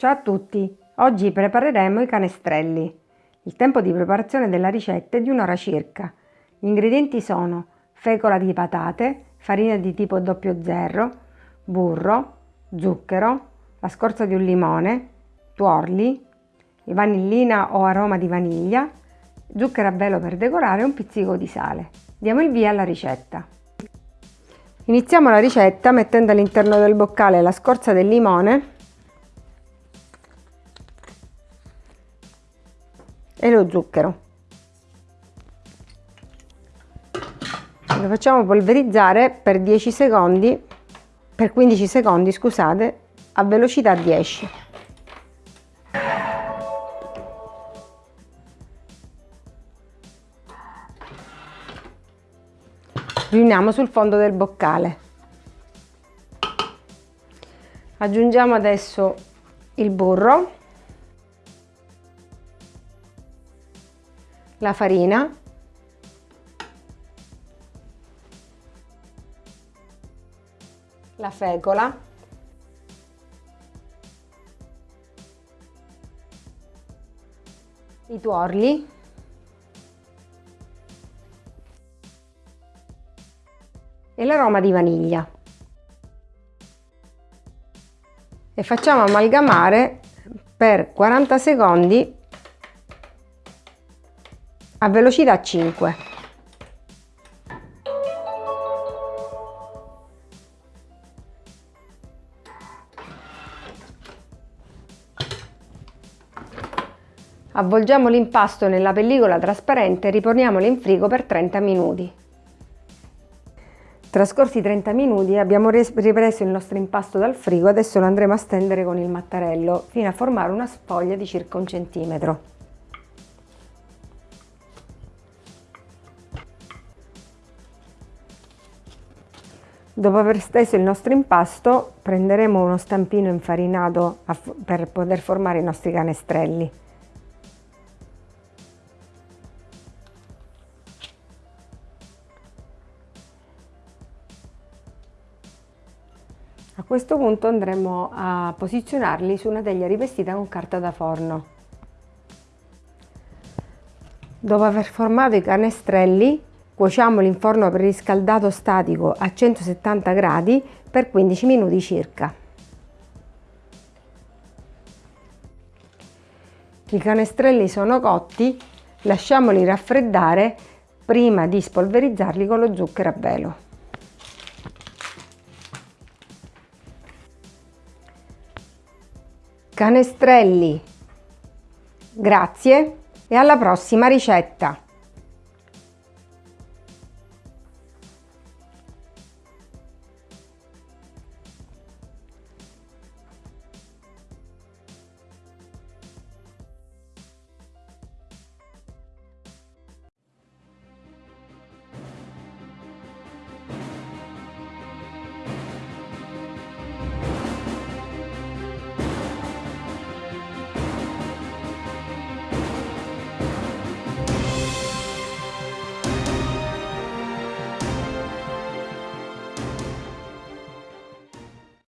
Ciao a tutti! Oggi prepareremo i canestrelli. Il tempo di preparazione della ricetta è di un'ora circa. Gli ingredienti sono fecola di patate, farina di tipo 00, burro, zucchero, la scorza di un limone, tuorli, vanillina o aroma di vaniglia, zucchero a velo per decorare e un pizzico di sale. Diamo il via alla ricetta. Iniziamo la ricetta mettendo all'interno del boccale la scorza del limone e lo zucchero. Lo facciamo polverizzare per 10 secondi, per 15 secondi scusate, a velocità 10. riuniamo sul fondo del boccale aggiungiamo adesso il burro la farina. La fecola i tuorli. E l'aroma di vaniglia. E facciamo amalgamare per 40 secondi a velocità 5. Avvolgiamo l'impasto nella pellicola trasparente e riponiamolo in frigo per 30 minuti. Trascorsi 30 minuti abbiamo ripreso il nostro impasto dal frigo, adesso lo andremo a stendere con il mattarello fino a formare una sfoglia di circa un centimetro. Dopo aver steso il nostro impasto prenderemo uno stampino infarinato per poter formare i nostri canestrelli. A questo punto andremo a posizionarli su una teglia rivestita con carta da forno. Dopo aver formato i canestrelli, cuociamoli in forno preriscaldato statico a 170 gradi per 15 minuti circa. I canestrelli sono cotti, lasciamoli raffreddare prima di spolverizzarli con lo zucchero a velo. canestrelli. Grazie e alla prossima ricetta!